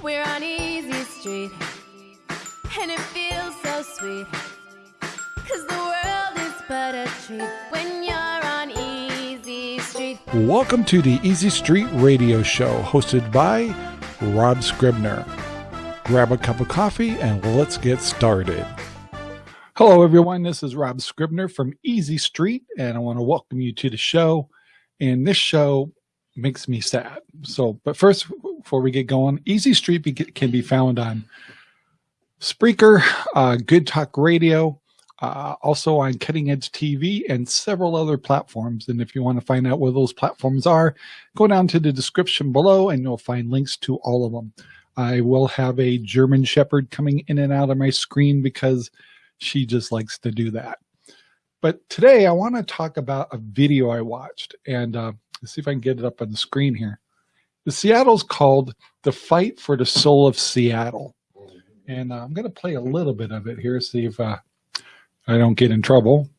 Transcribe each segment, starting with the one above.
We're on Easy Street, and it feels so sweet. Cause the world is but a treat when you're on Easy Street. Welcome to the Easy Street Radio Show, hosted by Rob Scribner. Grab a cup of coffee and let's get started. Hello, everyone. This is Rob Scribner from Easy Street, and I want to welcome you to the show. And this show makes me sad. So, but first, before we get going, Easy Street be, can be found on Spreaker, uh, Good Talk Radio, uh, also on Cutting Edge TV and several other platforms. And if you want to find out where those platforms are, go down to the description below and you'll find links to all of them. I will have a German Shepherd coming in and out of my screen because she just likes to do that. But today I want to talk about a video I watched and uh, Let's see if I can get it up on the screen here. The Seattle's called The Fight for the Soul of Seattle. And uh, I'm going to play a little bit of it here, see if uh, I don't get in trouble.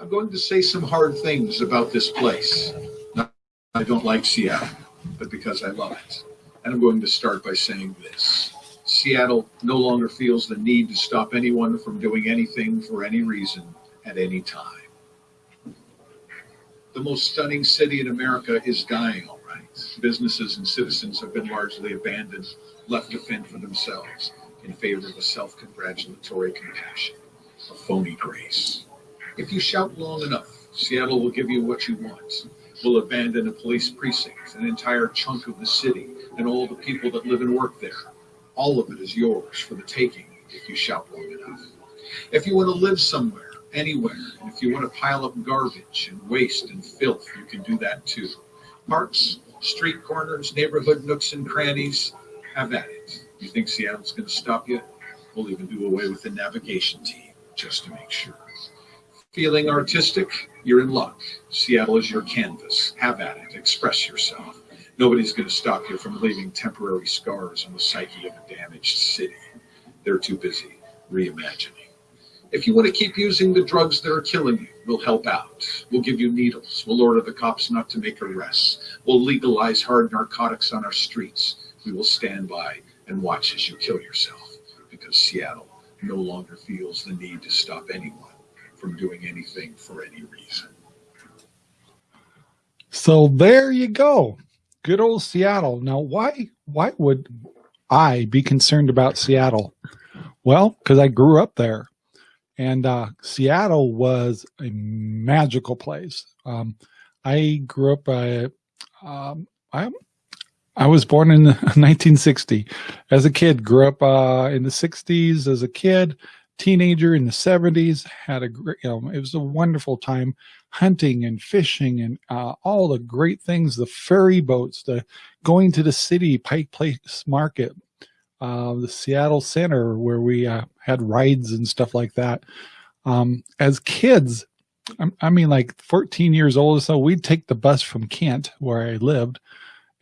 I'm going to say some hard things about this place. I don't like Seattle but because I love it. And I'm going to start by saying this. Seattle no longer feels the need to stop anyone from doing anything for any reason at any time. The most stunning city in America is dying, all right. Businesses and citizens have been largely abandoned, left to fend for themselves in favor of a self congratulatory compassion, a phony grace. If you shout long enough, Seattle will give you what you want will abandon a police precinct, an entire chunk of the city, and all the people that live and work there. All of it is yours for the taking if you shout long enough. If you want to live somewhere, anywhere, and if you want to pile up garbage and waste and filth, you can do that too. Parks, street corners, neighborhood nooks and crannies, have at it. You think Seattle's going to stop you? We'll even do away with the navigation team just to make sure. Feeling artistic? You're in luck. Seattle is your canvas. Have at it. Express yourself. Nobody's going to stop you from leaving temporary scars on the psyche of a damaged city. They're too busy reimagining. If you want to keep using the drugs that are killing you, we'll help out. We'll give you needles. We'll order the cops not to make arrests. We'll legalize hard narcotics on our streets. We will stand by and watch as you kill yourself because Seattle no longer feels the need to stop anyone from doing anything for any reason. So there you go. Good old Seattle. Now, why why would I be concerned about Seattle? Well, because I grew up there. And uh, Seattle was a magical place. Um, I grew up, uh, um, I, I was born in 1960. As a kid, grew up uh, in the 60s as a kid teenager in the 70s had a great you know, it was a wonderful time hunting and fishing and uh, all the great things the ferry boats the going to the city pike place market uh, the seattle center where we uh, had rides and stuff like that. Um, as kids I mean like 14 years old or so we'd take the bus from kent where i lived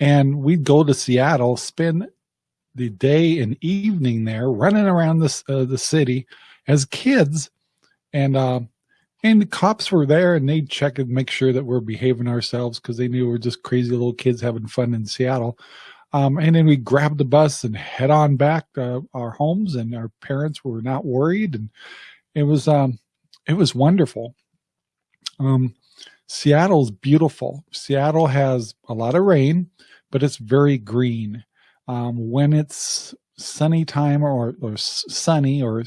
and we'd go to seattle spend the day and evening there running around the, uh, the city as kids and uh, and the cops were there and they'd check and make sure that we're behaving ourselves because they knew we are just crazy little kids having fun in Seattle. Um, and then we grabbed the bus and head on back to our homes and our parents were not worried and it was um, it was wonderful. Um, Seattle's beautiful. Seattle has a lot of rain, but it's very green. Um, when it's sunny time or, or sunny or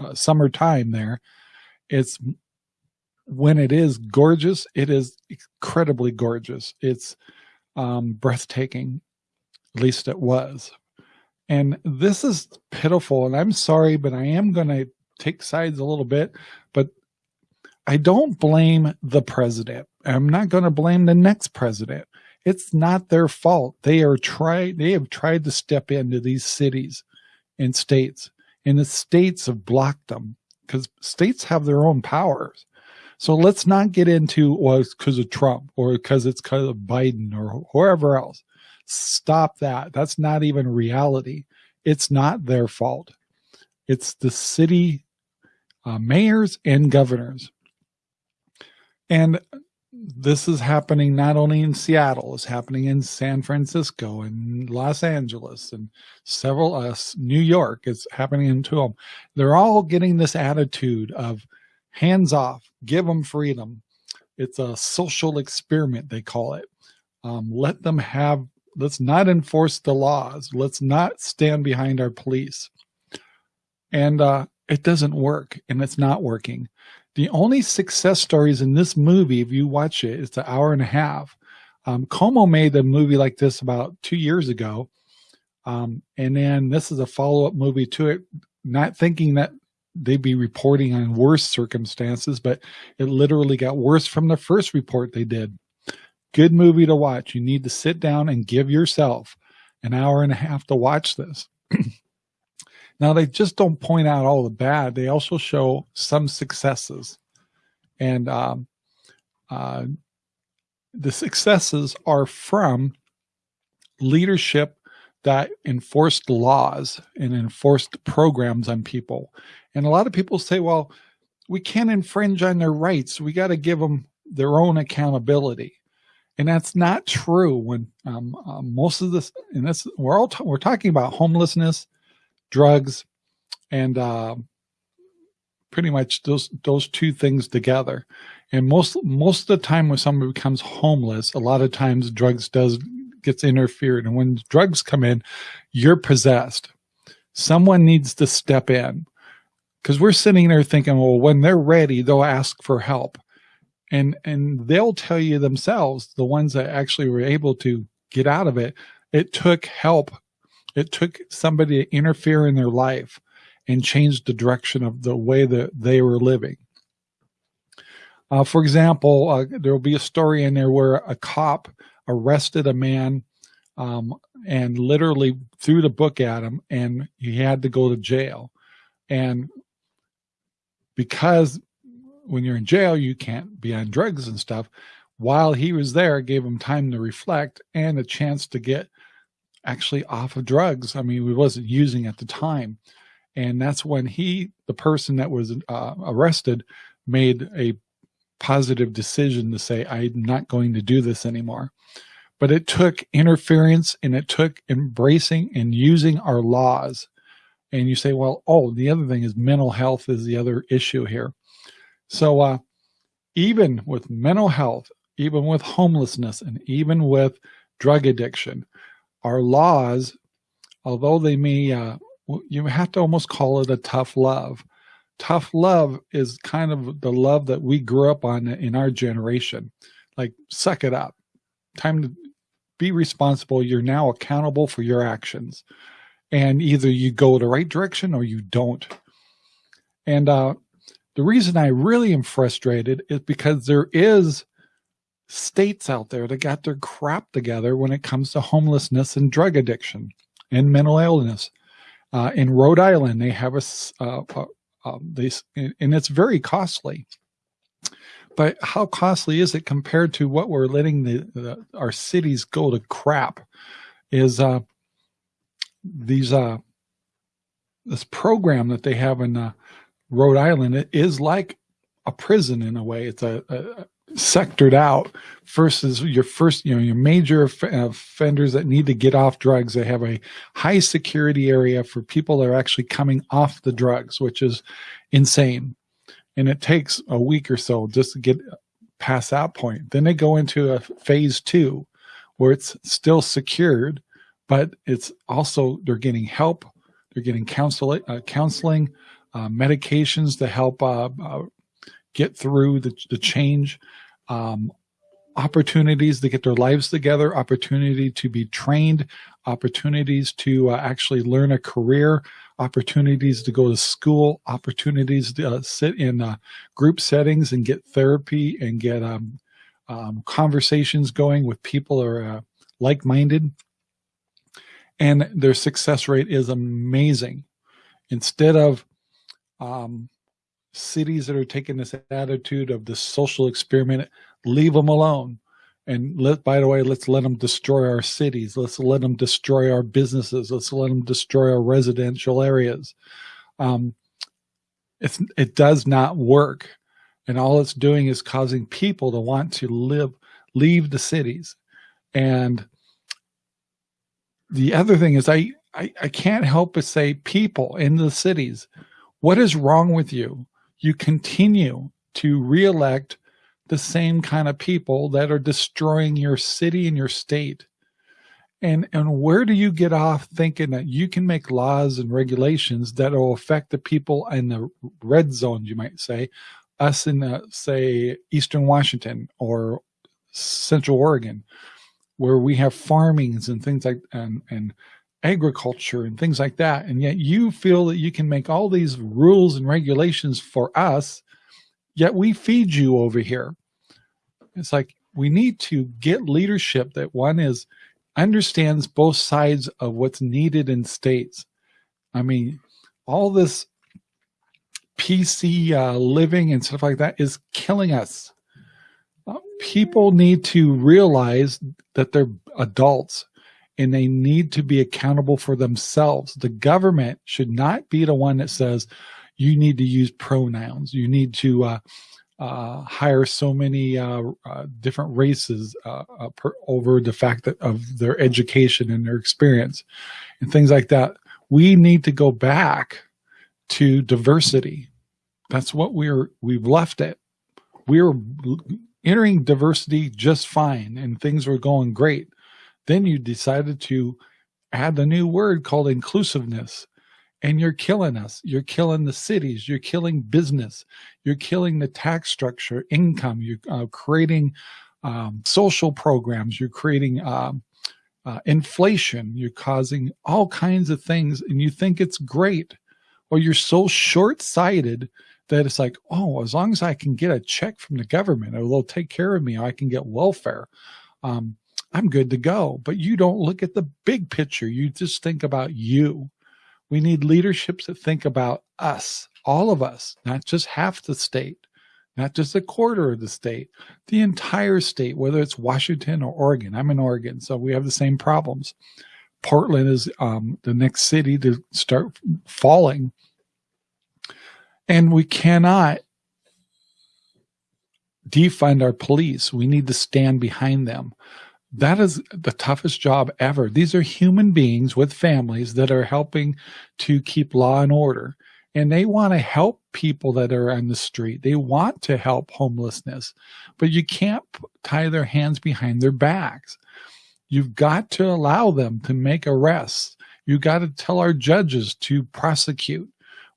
uh, summertime there, it's when it is gorgeous, it is incredibly gorgeous. It's um, breathtaking, at least it was. And this is pitiful, and I'm sorry, but I am going to take sides a little bit, but I don't blame the president. I'm not going to blame the next president. It's not their fault. They are try they have tried to step into these cities and states, and the states have blocked them because states have their own powers. So let's not get into well, it's because of Trump or because it's because of Biden or whoever else. Stop that. That's not even reality. It's not their fault. It's the city uh, mayors and governors. And this is happening not only in Seattle, it's happening in San Francisco and Los Angeles and several us, uh, New York, it's happening in them. They're all getting this attitude of hands off, give them freedom. It's a social experiment, they call it. Um, let them have, let's not enforce the laws. Let's not stand behind our police. And uh, it doesn't work and it's not working. The only success stories in this movie, if you watch it, it's an hour and a half. Um, KOMO made a movie like this about two years ago. Um, and then this is a follow-up movie to it, not thinking that they'd be reporting on worse circumstances, but it literally got worse from the first report they did. Good movie to watch. You need to sit down and give yourself an hour and a half to watch this. now, they just don't point out all the bad. They also show some successes. And um, uh, the successes are from leadership that enforced laws and enforced programs on people. And a lot of people say, well, we can't infringe on their rights. We got to give them their own accountability. And that's not true when um, uh, most of this, and this, we're all, we're talking about homelessness, drugs, and uh, pretty much those, those two things together. And most, most of the time when somebody becomes homeless, a lot of times drugs does gets interfered. And when drugs come in, you're possessed. Someone needs to step in because we're sitting there thinking, well, when they're ready, they'll ask for help. And, and they'll tell you themselves, the ones that actually were able to get out of it, it took help. It took somebody to interfere in their life and change the direction of the way that they were living. Uh, for example, uh, there will be a story in there where a cop arrested a man um, and literally threw the book at him and he had to go to jail. And because when you're in jail, you can't be on drugs and stuff. While he was there, gave him time to reflect and a chance to get actually off of drugs. I mean, he wasn't using at the time. And that's when he, the person that was uh, arrested, made a positive decision to say, I'm not going to do this anymore. But it took interference and it took embracing and using our laws. And you say, well, oh, the other thing is mental health is the other issue here. So uh, even with mental health, even with homelessness, and even with drug addiction, our laws, although they may, uh, you have to almost call it a tough love tough love is kind of the love that we grew up on in our generation. Like, suck it up. Time to be responsible. You're now accountable for your actions. And either you go the right direction or you don't. And uh, the reason I really am frustrated is because there is states out there that got their crap together when it comes to homelessness and drug addiction and mental illness. Uh, in Rhode Island, they have a, uh, um, they, and it's very costly. But how costly is it compared to what we're letting the, the our cities go to crap? Is uh, these uh, this program that they have in uh, Rhode Island it is like a prison in a way. It's a, a sectored out versus your first, you know, your major offenders that need to get off drugs. They have a high security area for people that are actually coming off the drugs, which is insane. And it takes a week or so just to get past that point. Then they go into a phase two where it's still secured, but it's also, they're getting help. They're getting counseling, uh, counseling uh, medications to help uh, uh get through the, the change, um, opportunities to get their lives together, opportunity to be trained, opportunities to uh, actually learn a career, opportunities to go to school, opportunities to uh, sit in uh, group settings and get therapy and get um, um, conversations going with people who are uh, like-minded. And their success rate is amazing. Instead of um, cities that are taking this attitude of the social experiment, leave them alone. And let, by the way, let's let them destroy our cities. Let's let them destroy our businesses. Let's let them destroy our residential areas. um, it's, it does not work. And all it's doing is causing people to want to live, leave the cities. And the other thing is I, I, I can't help but say people in the cities, what is wrong with you? You continue to reelect the same kind of people that are destroying your city and your state. And, and where do you get off thinking that you can make laws and regulations that will affect the people in the red zones, you might say, us in, the, say, Eastern Washington or Central Oregon, where we have farmings and things like, and, and agriculture and things like that. And yet you feel that you can make all these rules and regulations for us, yet we feed you over here. It's like we need to get leadership that one is understands both sides of what's needed in states. I mean, all this PC uh, living and stuff like that is killing us. Uh, people need to realize that they're adults and they need to be accountable for themselves. The government should not be the one that says, you need to use pronouns. You need to uh, uh, hire so many uh, uh, different races uh, uh, per, over the fact that of their education and their experience and things like that. We need to go back to diversity. That's what we're, we've left it. We're entering diversity just fine and things were going great. Then you decided to add a new word called inclusiveness and you're killing us. You're killing the cities. You're killing business. You're killing the tax structure, income. You're uh, creating um, social programs. You're creating um, uh, inflation. You're causing all kinds of things and you think it's great. Or you're so short-sighted that it's like, oh, as long as I can get a check from the government they'll take care of me, I can get welfare. Um, I'm good to go. But you don't look at the big picture. You just think about you. We need leaderships that think about us, all of us, not just half the state, not just a quarter of the state, the entire state, whether it's Washington or Oregon. I'm in Oregon, so we have the same problems. Portland is um, the next city to start falling. And we cannot defund our police. We need to stand behind them that is the toughest job ever. These are human beings with families that are helping to keep law and order. And they want to help people that are on the street. They want to help homelessness, but you can't tie their hands behind their backs. You've got to allow them to make arrests. You've got to tell our judges to prosecute.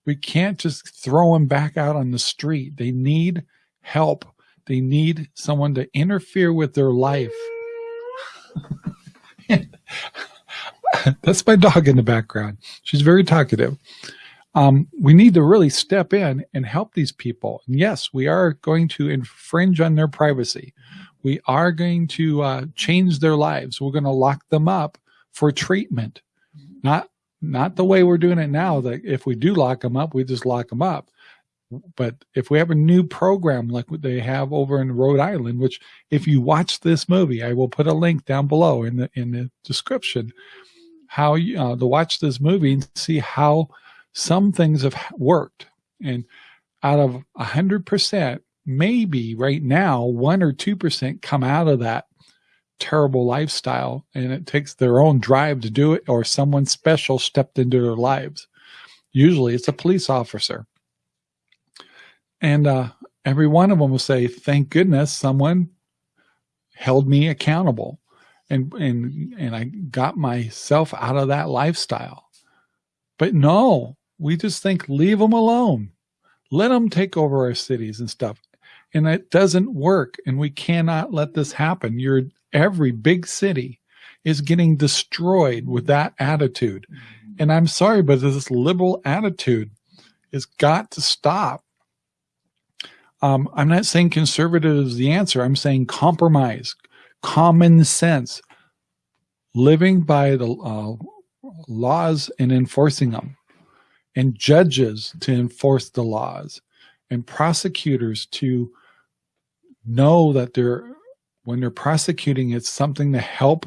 We can't just throw them back out on the street. They need help. They need someone to interfere with their life That's my dog in the background. She's very talkative. Um, we need to really step in and help these people. And yes, we are going to infringe on their privacy. We are going to uh, change their lives. We're going to lock them up for treatment, not not the way we're doing it now. That if we do lock them up, we just lock them up but if we have a new program like what they have over in Rhode Island, which if you watch this movie, I will put a link down below in the in the description, how you uh, to watch this movie and see how some things have worked. And out of a hundred percent, maybe right now one or two percent come out of that terrible lifestyle, and it takes their own drive to do it, or someone special stepped into their lives. Usually, it's a police officer and uh, every one of them will say, thank goodness someone held me accountable and, and, and I got myself out of that lifestyle. But no, we just think, leave them alone. Let them take over our cities and stuff. And it doesn't work. And we cannot let this happen. You're, every big city is getting destroyed with that attitude. And I'm sorry, but this liberal attitude has got to stop. Um, I'm not saying conservative is the answer. I'm saying compromise, common sense, living by the uh, laws and enforcing them, and judges to enforce the laws, and prosecutors to know that they're when they're prosecuting, it's something to help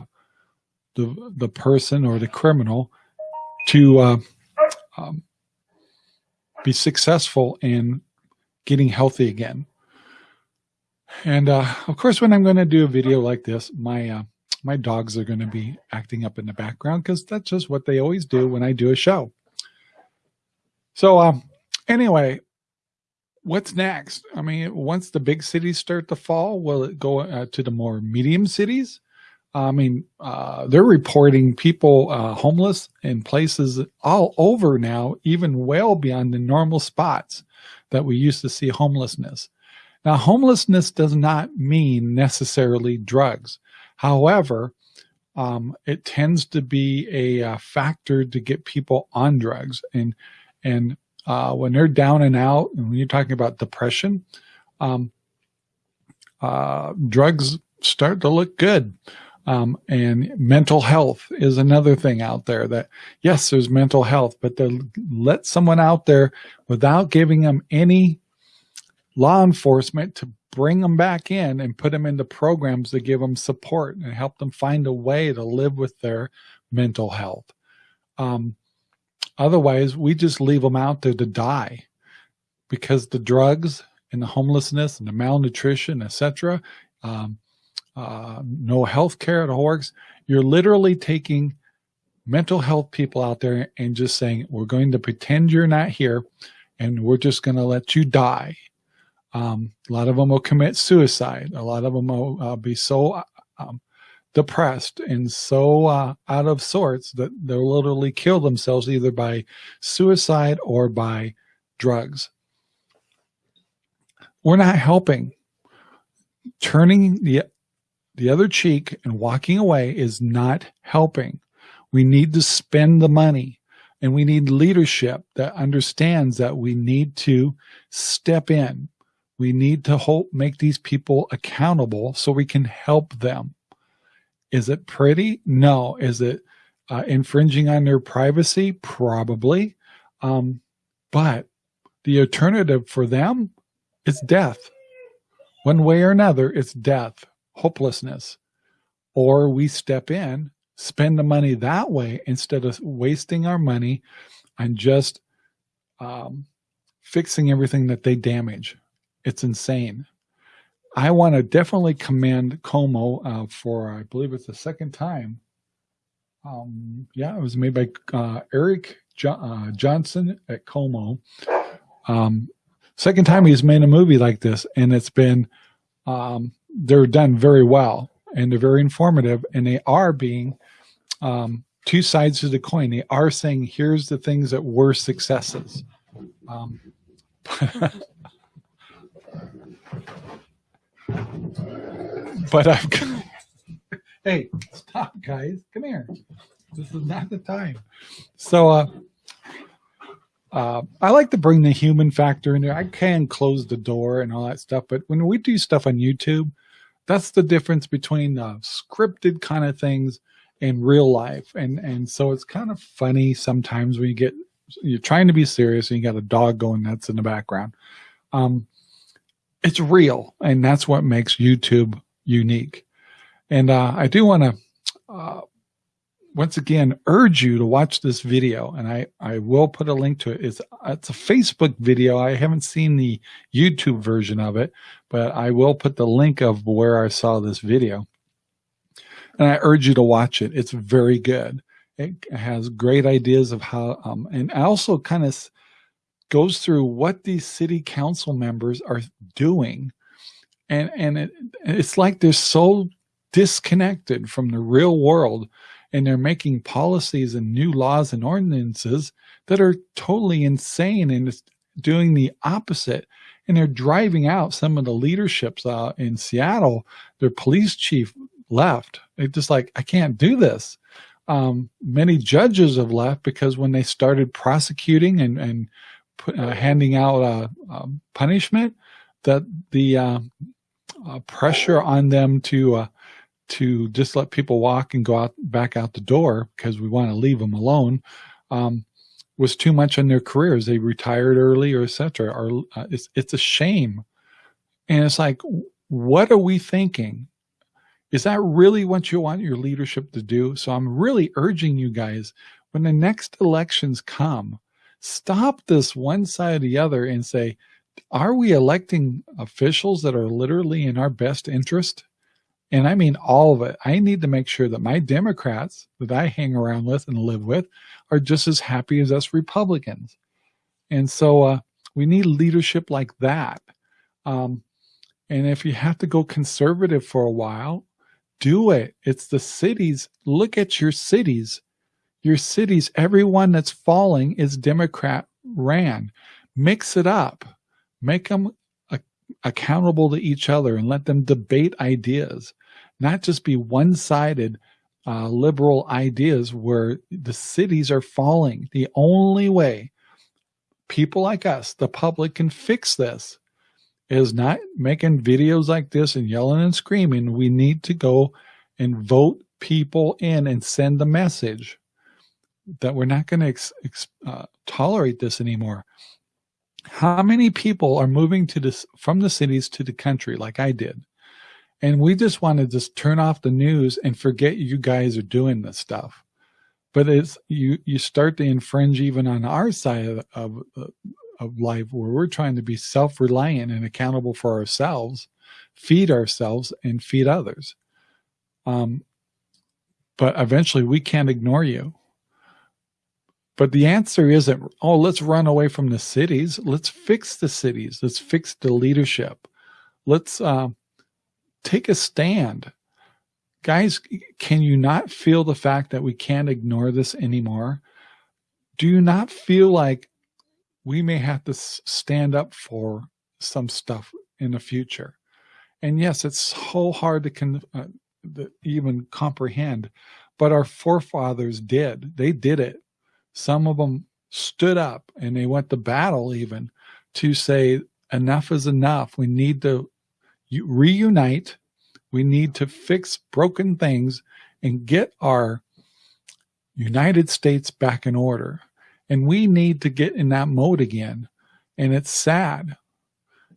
the the person or the criminal to uh, um, be successful in getting healthy again. And uh, of course, when I'm going to do a video like this, my uh, my dogs are going to be acting up in the background because that's just what they always do when I do a show. So um, anyway, what's next? I mean, once the big cities start to fall, will it go uh, to the more medium cities? I mean, uh, they're reporting people uh, homeless in places all over now, even well beyond the normal spots that we used to see homelessness. Now, homelessness does not mean necessarily drugs. However, um, it tends to be a, a, uh, factor to get people on drugs. And, and uh, when they're down and out, and when you're talking about depression, um, uh, drugs start to look good. Um, and mental health is another thing out there that, yes, there's mental health, but to let someone out there without giving them any law enforcement to bring them back in and put them into programs to give them support and help them find a way to live with their mental health. Um, otherwise, we just leave them out there to die because the drugs and the homelessness and the malnutrition, etc., um, uh, no health care at Horks. You're literally taking mental health people out there and just saying, we're going to pretend you're not here and we're just going to let you die. Um, a lot of them will commit suicide. A lot of them will uh, be so um, depressed and so uh, out of sorts that they'll literally kill themselves either by suicide or by drugs. We're not helping. Turning the the other cheek and walking away is not helping. We need to spend the money and we need leadership that understands that we need to step in. We need to hold, make these people accountable so we can help them. Is it pretty? No. Is it uh, infringing on their privacy? Probably. Um, but the alternative for them is death. One way or another, it's death hopelessness. Or we step in, spend the money that way instead of wasting our money on just um, fixing everything that they damage. It's insane. I want to definitely commend KOMO uh, for, I believe it's the second time. Um, yeah, it was made by uh, Eric jo uh, Johnson at KOMO. Um, second time he's made a movie like this, and it's been um, they're done very well and they're very informative and they are being um, two sides of the coin. They are saying, here's the things that were successes. Um, but I've got, hey, stop guys, come here. This is not the time. So, uh, uh, I like to bring the human factor in there. I can close the door and all that stuff, but when we do stuff on YouTube, that's the difference between uh, scripted kind of things and real life. And, and so it's kind of funny sometimes when you get, you're trying to be serious and you got a dog going nuts in the background. Um, it's real. And that's what makes YouTube unique. And uh, I do want to uh, once again urge you to watch this video and I, I will put a link to it. It's, it's a Facebook video. I haven't seen the YouTube version of it, but I will put the link of where I saw this video. And I urge you to watch it. It's very good. It has great ideas of how, um, and also kind of goes through what these city council members are doing. And, and it, it's like they're so disconnected from the real world and they're making policies and new laws and ordinances that are totally insane and it's doing the opposite. And they're driving out some of the leaderships uh, in Seattle. Their police chief left. They're just like, I can't do this. Um, many judges have left because when they started prosecuting and, and put, uh, handing out uh, um, punishment, that the uh, uh, pressure on them to uh, to just let people walk and go out back out the door because we want to leave them alone um, was too much on their careers. They retired early or etc. Or uh, it's it's a shame, and it's like, what are we thinking? Is that really what you want your leadership to do? So I'm really urging you guys when the next elections come, Stop this one side or the other and say, are we electing officials that are literally in our best interest? And I mean all of it. I need to make sure that my Democrats that I hang around with and live with are just as happy as us Republicans. And so uh, we need leadership like that. Um, and if you have to go conservative for a while, do it. It's the cities. Look at your cities. Your cities, everyone that's falling is Democrat ran. Mix it up. Make them accountable to each other and let them debate ideas, not just be one-sided uh, liberal ideas where the cities are falling. The only way people like us, the public, can fix this is not making videos like this and yelling and screaming. We need to go and vote people in and send the message that we're not going to uh, tolerate this anymore. How many people are moving to this from the cities to the country like I did? And we just want to just turn off the news and forget you guys are doing this stuff. But it's you you start to infringe even on our side of, of, of life where we're trying to be self-reliant and accountable for ourselves, feed ourselves and feed others. Um, but eventually we can't ignore you. But the answer isn't, oh, let's run away from the cities. Let's fix the cities. Let's fix the leadership. Let's uh, take a stand. Guys, can you not feel the fact that we can't ignore this anymore? Do you not feel like we may have to stand up for some stuff in the future? And yes, it's so hard to, uh, to even comprehend, but our forefathers did. They did it some of them stood up and they went to battle even to say, enough is enough. We need to reunite. We need to fix broken things and get our United States back in order. And we need to get in that mode again. And it's sad.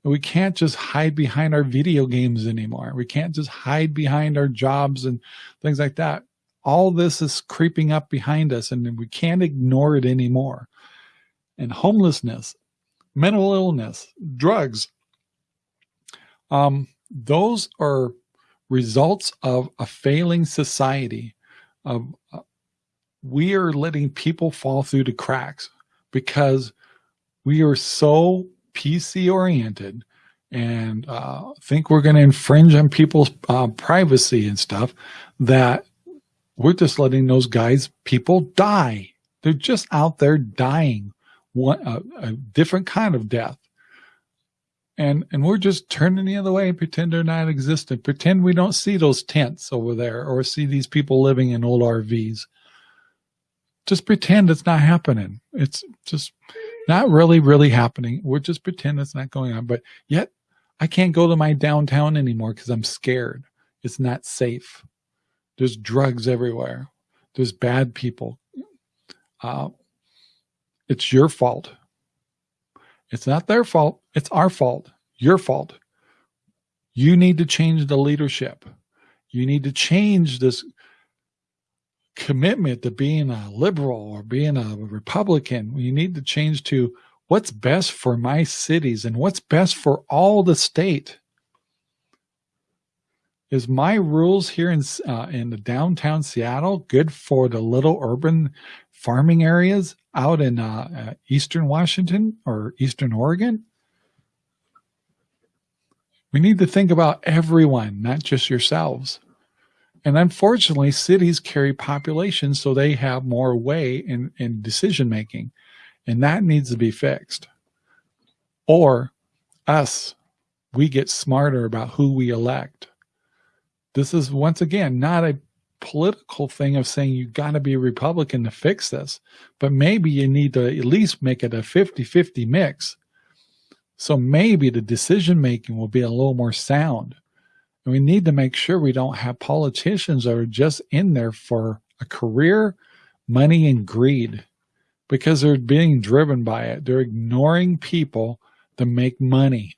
We can't just hide behind our video games anymore. We can't just hide behind our jobs and things like that all this is creeping up behind us and we can't ignore it anymore. And homelessness, mental illness, drugs, um, those are results of a failing society. Uh, we are letting people fall through the cracks because we are so PC oriented and uh, think we're going to infringe on people's uh, privacy and stuff that we're just letting those guys, people die. They're just out there dying one, a, a different kind of death. And, and we're just turning the other way and pretend they're not existent. Pretend we don't see those tents over there or see these people living in old RVs. Just pretend it's not happening. It's just not really, really happening. We're just pretend it's not going on. But yet I can't go to my downtown anymore because I'm scared. It's not safe. There's drugs everywhere. There's bad people. Uh, it's your fault. It's not their fault. It's our fault. Your fault. You need to change the leadership. You need to change this commitment to being a liberal or being a Republican. You need to change to what's best for my cities and what's best for all the state is my rules here in uh, in the downtown Seattle good for the little urban farming areas out in uh, uh, eastern Washington or eastern Oregon? We need to think about everyone, not just yourselves. And unfortunately, cities carry populations, so they have more way in, in decision making, and that needs to be fixed. Or us, we get smarter about who we elect this is once again not a political thing of saying you got to be a Republican to fix this, but maybe you need to at least make it a 50 50 mix. So maybe the decision making will be a little more sound. And we need to make sure we don't have politicians that are just in there for a career, money, and greed because they're being driven by it. They're ignoring people to make money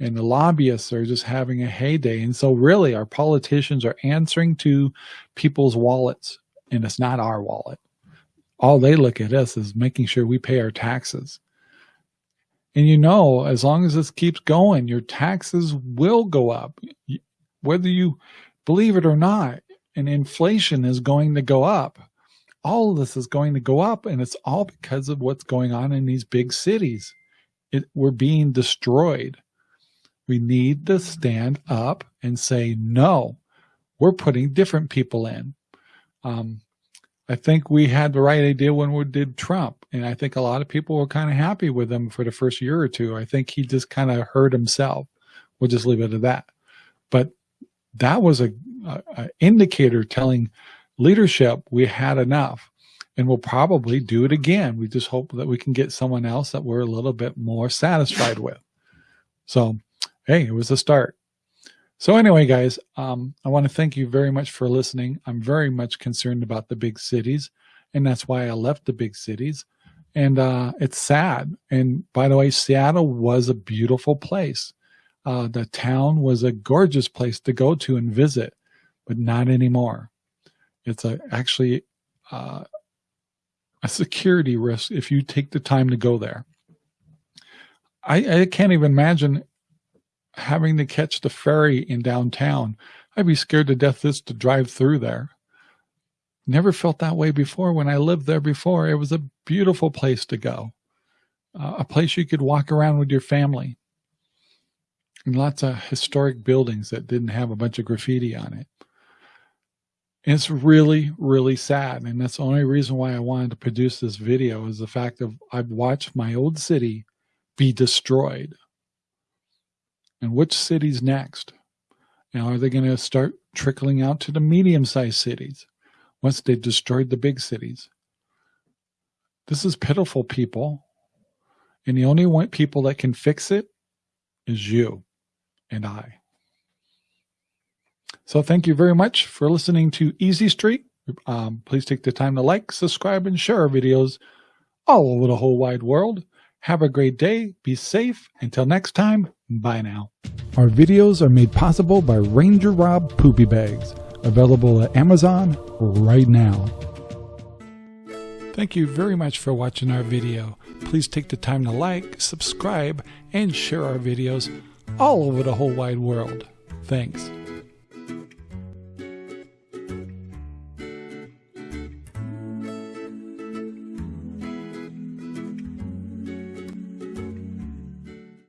and the lobbyists are just having a heyday. And so really our politicians are answering to people's wallets and it's not our wallet. all they look at us is making sure we pay our taxes. And you know, as long as this keeps going, your taxes will go up, whether you believe it or not. And inflation is going to go up. All of this is going to go up, and it's all because of what's going on in these big cities. It, we're being destroyed. We need to stand up and say, no, we're putting different people in. Um, I think we had the right idea when we did Trump. And I think a lot of people were kind of happy with him for the first year or two. I think he just kind of hurt himself. We'll just leave it at that. But that was a, a, a indicator telling leadership we had enough and we'll probably do it again. We just hope that we can get someone else that we're a little bit more satisfied with. So, hey, it was a start. So anyway, guys, um, I want to thank you very much for listening. I'm very much concerned about the big cities, and that's why I left the big cities. And uh, it's sad. And by the way, Seattle was a beautiful place. Uh, the town was a gorgeous place to go to and visit, but not anymore. It's a, actually uh, a security risk if you take the time to go there. I, I can't even imagine having to catch the ferry in downtown. I'd be scared to death just to drive through there. Never felt that way before when I lived there before. It was a beautiful place to go, uh, a place you could walk around with your family. And lots of historic buildings that didn't have a bunch of graffiti on it. And it's really, really sad. And that's the only reason why I wanted to produce this video is the fact of I've watched my old city be destroyed and which cities next? Now, are they going to start trickling out to the medium-sized cities once they've destroyed the big cities? This is pitiful, people. And the only one people that can fix it is you and I. So thank you very much for listening to Easy Street. Um, please take the time to like, subscribe, and share our videos all over the whole wide world. Have a great day. Be safe. Until next time, bye now. Our videos are made possible by Ranger Rob Poopy Bags, available at Amazon right now. Thank you very much for watching our video. Please take the time to like, subscribe, and share our videos all over the whole wide world. Thanks.